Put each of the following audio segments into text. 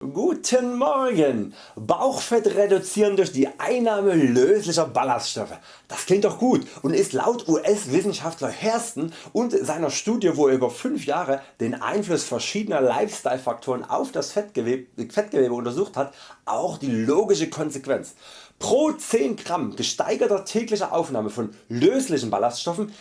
Guten Morgen! Bauchfett reduzieren durch die Einnahme löslicher Ballaststoffe. Das klingt doch gut und ist laut US-Wissenschaftler Hairston und seiner Studie wo er über 5 Jahre den Einfluss verschiedener Lifestyle-Faktoren auf das Fettgewebe, Fettgewebe untersucht hat auch die logische Konsequenz. Pro 10 Gramm gesteigerter täglicher Aufnahme von löslichen Ballaststoffen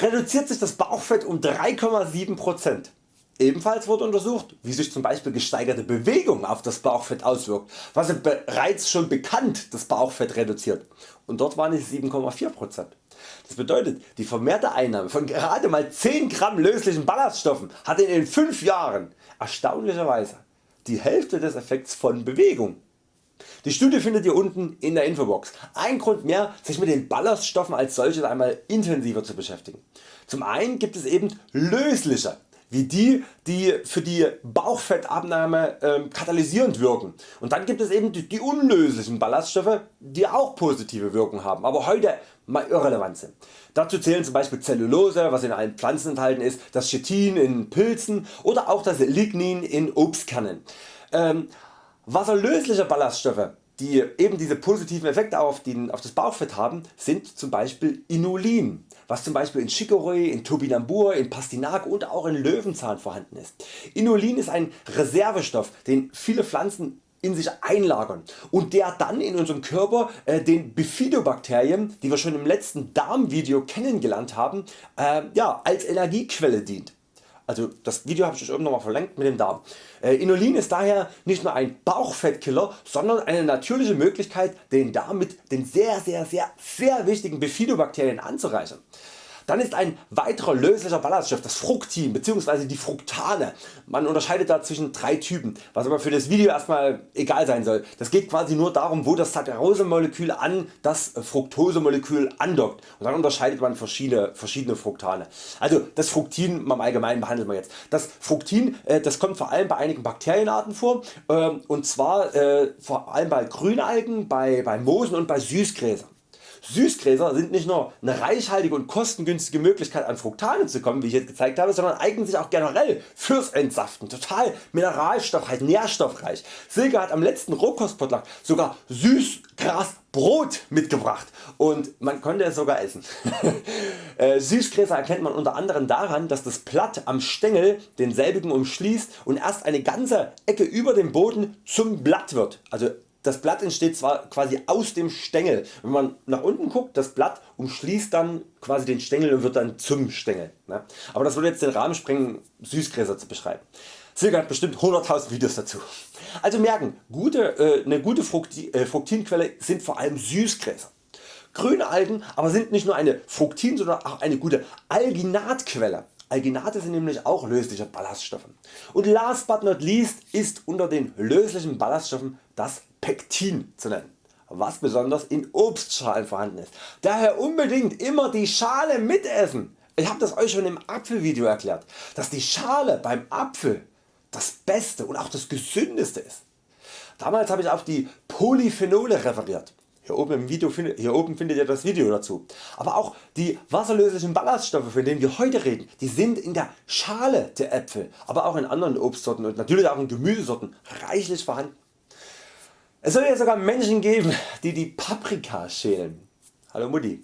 reduziert sich das Bauchfett um 3,7%. Ebenfalls wurde untersucht wie sich zum Beispiel gesteigerte Bewegung auf das Bauchfett auswirkt, was bereits schon bekannt das Bauchfett reduziert und dort waren es 7,4%. Das bedeutet die vermehrte Einnahme von gerade mal 10 Gramm löslichen Ballaststoffen hat in den 5 Jahren erstaunlicherweise die Hälfte des Effekts von Bewegung. Die Studie findet ihr unten in der Infobox. Ein Grund mehr sich mit den Ballaststoffen als solches einmal intensiver zu beschäftigen. Zum einen gibt es eben lösliche wie die die für die Bauchfettabnahme äh, katalysierend wirken und dann gibt es eben die, die unlöslichen Ballaststoffe die auch positive Wirkung haben, aber heute mal irrelevant sind. Dazu zählen zum Beispiel Zellulose was in allen Pflanzen enthalten ist, das Chitin in Pilzen oder auch das Lignin in Obstkernen. Ähm, wasserlösliche Ballaststoffe die eben diese positiven Effekte auf, den, auf das Bauchfett haben, sind zum Beispiel Inulin, was zum Beispiel in Chicorée, in Topinambur, in Pastinake und auch in Löwenzahn vorhanden ist. Inulin ist ein Reservestoff, den viele Pflanzen in sich einlagern und der dann in unserem Körper äh, den Bifidobakterien, die wir schon im letzten Darmvideo kennengelernt haben, äh, ja, als Energiequelle dient. Also das Video habe ich euch oben nochmal verlinkt mit dem Darm. Äh, Inulin ist daher nicht nur ein Bauchfettkiller, sondern eine natürliche Möglichkeit den Darm mit den sehr sehr sehr sehr wichtigen Bifidobakterien anzureichern. Dann ist ein weiterer löslicher Ballaststoff das Fructin bzw. die Fructane. Man unterscheidet da zwischen drei Typen, was aber für das Video erstmal egal sein soll. Das geht quasi nur darum wo das Saccharose-Molekül an das Fructose-Molekül andockt und dann unterscheidet man verschiedene, verschiedene Fructane. Also das Fructin im Allgemeinen behandeln wir jetzt. Das Fructin äh, das kommt vor allem bei einigen Bakterienarten vor ähm, und zwar äh, vor allem bei Grünalgen, bei, bei Moosen und bei Süßgräsern. Süßgräser sind nicht nur eine reichhaltige und kostengünstige Möglichkeit an Fructane zu kommen wie ich jetzt gezeigt habe, sondern eignen sich auch generell fürs Entsaften. Total mineralstoffreich, nährstoffreich. Silke hat am letzten Rohkostpotluck sogar Süßgrasbrot mitgebracht und man konnte es sogar essen. Äh, Süßgräser erkennt man unter anderem daran dass das Blatt am Stängel denselbigen umschließt und erst eine ganze Ecke über dem Boden zum Blatt wird. Also das Blatt entsteht zwar quasi aus dem Stängel. Wenn man nach unten guckt, das Blatt umschließt dann quasi den Stängel und wird dann zum Stängel. Ne? Aber das würde jetzt den Rahmen sprengen Süßgräser zu beschreiben. Silke hat bestimmt 100.000 Videos dazu. Also merken, gute, äh, eine gute Fructi, äh, Fructinquelle sind vor allem Süßgräser. Grüne Algen aber sind nicht nur eine Fructin, sondern auch eine gute Alginatquelle. Alginate sind nämlich auch lösliche Ballaststoffe. Und last but not least ist unter den löslichen Ballaststoffen das Pektin zu nennen was besonders in Obstschalen vorhanden ist. Daher unbedingt immer die Schale mitessen. Ich habe das Euch schon im Apfelvideo erklärt, dass die Schale beim Apfel das beste und auch das gesündeste ist. Damals habe ich auf die Polyphenole referiert. Hier oben, im Video, hier oben findet ihr das Video dazu. Aber auch die wasserlöslichen Ballaststoffe von denen wir heute reden, die sind in der Schale der Äpfel, aber auch in anderen Obstsorten und natürlich auch in Gemüsesorten reichlich vorhanden. Es soll ja sogar Menschen geben die die Paprika schälen. Hallo Mutti.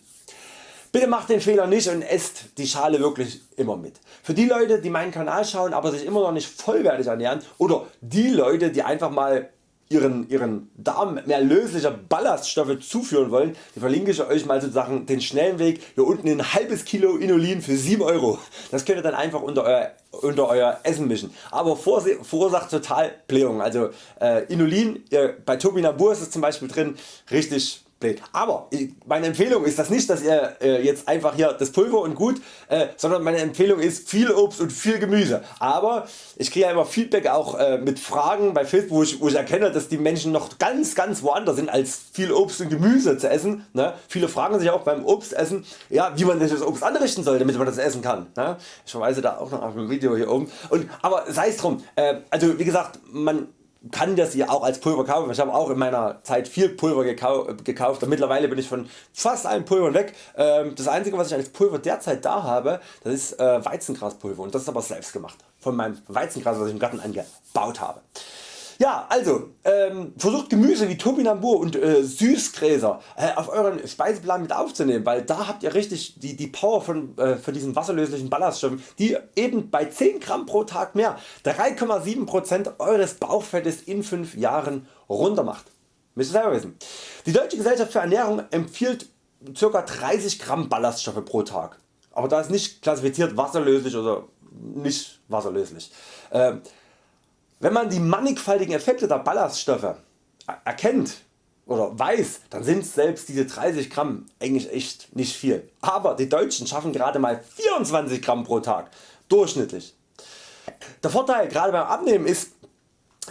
Bitte macht den Fehler nicht und esst die Schale wirklich immer mit. Für die Leute die meinen Kanal schauen aber sich immer noch nicht vollwertig ernähren oder die Leute die einfach mal ihren, ihren Darm mehr löslicher Ballaststoffe zuführen wollen, die verlinke ich Euch mal sozusagen den schnellen Weg. Hier unten ein halbes Kilo Inulin für 7 Euro. Das könnt ihr dann einfach unter euer, unter euer Essen mischen. Aber verursacht total Blähungen. Also äh, Inulin, äh, bei Topinambur ist es zum Beispiel drin, richtig blöd. Aber meine Empfehlung ist das nicht, dass ihr äh, jetzt einfach hier das Pulver und gut, äh, sondern meine Empfehlung ist viel Obst und viel Gemüse. Aber ich kriege ja immer Feedback auch äh, mit Fragen bei Facebook, wo ich, wo ich erkenne, dass die Menschen noch ganz ganz woanders sind als viel Obst und Gemüse zu essen. Ne? Viele fragen sich auch beim Obstessen, ja, wie man das Obst anrichten soll, damit man das essen kann. Ne? Ich verweise da auch noch auf ein Video hier oben. Und, aber sei es drum, äh, also wie gesagt, man kann das ihr auch als Pulver kaufen. Ich habe auch in meiner Zeit viel Pulver gekauft und mittlerweile bin ich von fast allen Pulvern weg. Ähm, das einzige was ich als Pulver derzeit da habe das ist äh, Weizengraspulver und das ist aber selbst gemacht von meinem Weizengras was ich im Garten angebaut habe. Ja also ähm, versucht Gemüse wie Topinambur und äh, Süßgräser äh, auf euren Speiseplan mit aufzunehmen, weil da habt ihr richtig die, die Power von, äh, von diesen wasserlöslichen Ballaststoffen, die eben bei 10 Gramm pro Tag mehr 3,7% eures Bauchfettes in 5 Jahren runter macht. Die Deutsche Gesellschaft für Ernährung empfiehlt ca. 30 Gramm Ballaststoffe pro Tag, aber da ist nicht klassifiziert wasserlöslich oder nicht wasserlöslich. Ähm, wenn man die mannigfaltigen Effekte der Ballaststoffe erkennt oder weiß, dann sind selbst diese 30 Gramm eigentlich echt nicht viel. Aber die Deutschen schaffen gerade mal 24 Gramm pro Tag durchschnittlich. Der Vorteil gerade beim Abnehmen ist,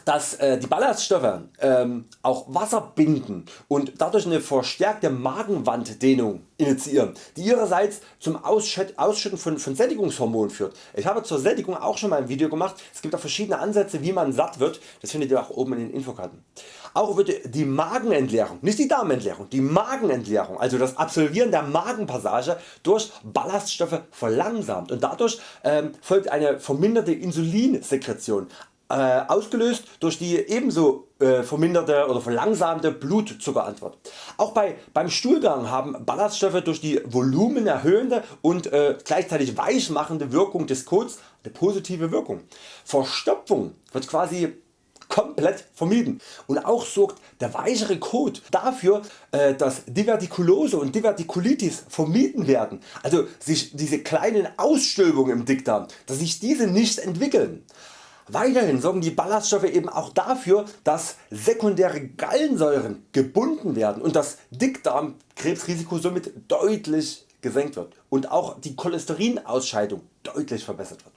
dass äh, die Ballaststoffe ähm, auch Wasser binden und dadurch eine verstärkte Magenwanddehnung initiieren, die ihrerseits zum Ausschütten von, von Sättigungshormonen führt. Ich habe zur Sättigung auch schon mal ein Video gemacht, es gibt auch verschiedene Ansätze wie man satt wird, das findet ihr auch oben in den Infokarten. Auch wird die Magenentleerung, nicht die Darmentleerung, die Magenentleerung, also das Absolvieren der Magenpassage durch Ballaststoffe verlangsamt und dadurch ähm, folgt eine verminderte Insulinsekretion, äh, ausgelöst durch die ebenso äh, verminderte oder verlangsamte Blutzuckerantwort. Auch bei, beim Stuhlgang haben Ballaststoffe durch die volumenerhöhende und äh, gleichzeitig weichmachende Wirkung des Kots eine positive Wirkung. Verstopfung wird quasi komplett vermieden und auch sorgt der weichere Kot dafür äh, dass Divertikulose und Divertikulitis vermieden werden, also sich diese kleinen Ausstülpungen im Dickdarm, dass sich diese nicht entwickeln. Weiterhin sorgen die Ballaststoffe eben auch dafür, dass sekundäre Gallensäuren gebunden werden und das Dickdarmkrebsrisiko somit deutlich gesenkt wird und auch die Cholesterinausscheidung deutlich verbessert wird.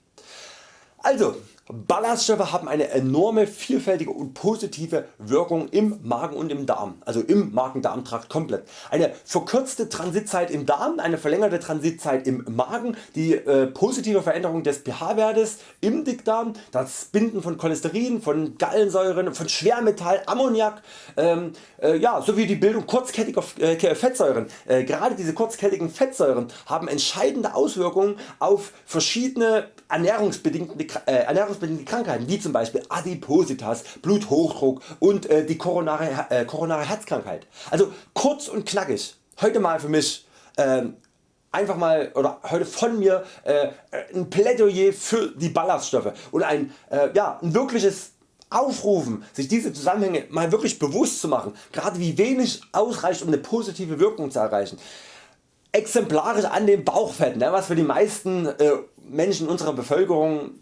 Also Ballaststoffe haben eine enorme vielfältige und positive Wirkung im Magen und im Darm, also im Magen-Darm-Trakt komplett. Eine verkürzte Transitzeit im Darm, eine verlängerte Transitzeit im Magen, die äh, positive Veränderung des pH-Wertes im Dickdarm, das Binden von Cholesterin, von Gallensäuren, von Schwermetall, Ammoniak, ähm, äh, ja, sowie die Bildung kurzkettiger äh, Fettsäuren. Äh, gerade diese kurzkettigen Fettsäuren haben entscheidende Auswirkungen auf verschiedene ernährungsbedingte, äh, ernährungsbedingte Krankheiten wie zum Beispiel Adipositas, Bluthochdruck und äh, die koronare, äh, koronare Herzkrankheit. Also kurz und knackig, heute mal für mich äh, einfach mal oder heute von mir äh, ein Plädoyer für die Ballaststoffe und ein, äh, ja, ein wirkliches aufrufen sich diese Zusammenhänge mal wirklich bewusst zu machen, gerade wie wenig ausreicht um eine positive Wirkung zu erreichen exemplarisch an dem Bauchfett, ne, was für die meisten äh, Menschen unserer Bevölkerung,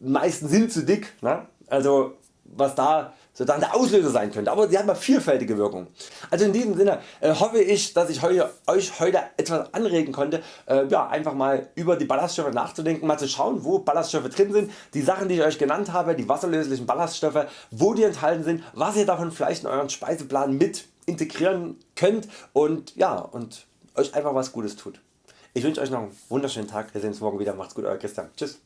meisten sind zu dick, ne, also was da sozusagen der Auslöser sein könnte, aber sie hat mal vielfältige Wirkung. Also in diesem Sinne äh, hoffe ich dass ich heute, Euch heute etwas anregen konnte äh, ja, einfach mal über die Ballaststoffe nachzudenken, mal zu schauen wo Ballaststoffe drin sind, die Sachen die ich Euch genannt habe, die wasserlöslichen Ballaststoffe, wo die enthalten sind, was ihr davon vielleicht in euren Speiseplan mit integrieren könnt und ja und Euch einfach was Gutes tut. Ich wünsche Euch noch einen wunderschönen Tag, wir sehen uns morgen wieder, macht's gut Euer Christian, tschüss.